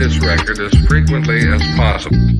this record as frequently as possible.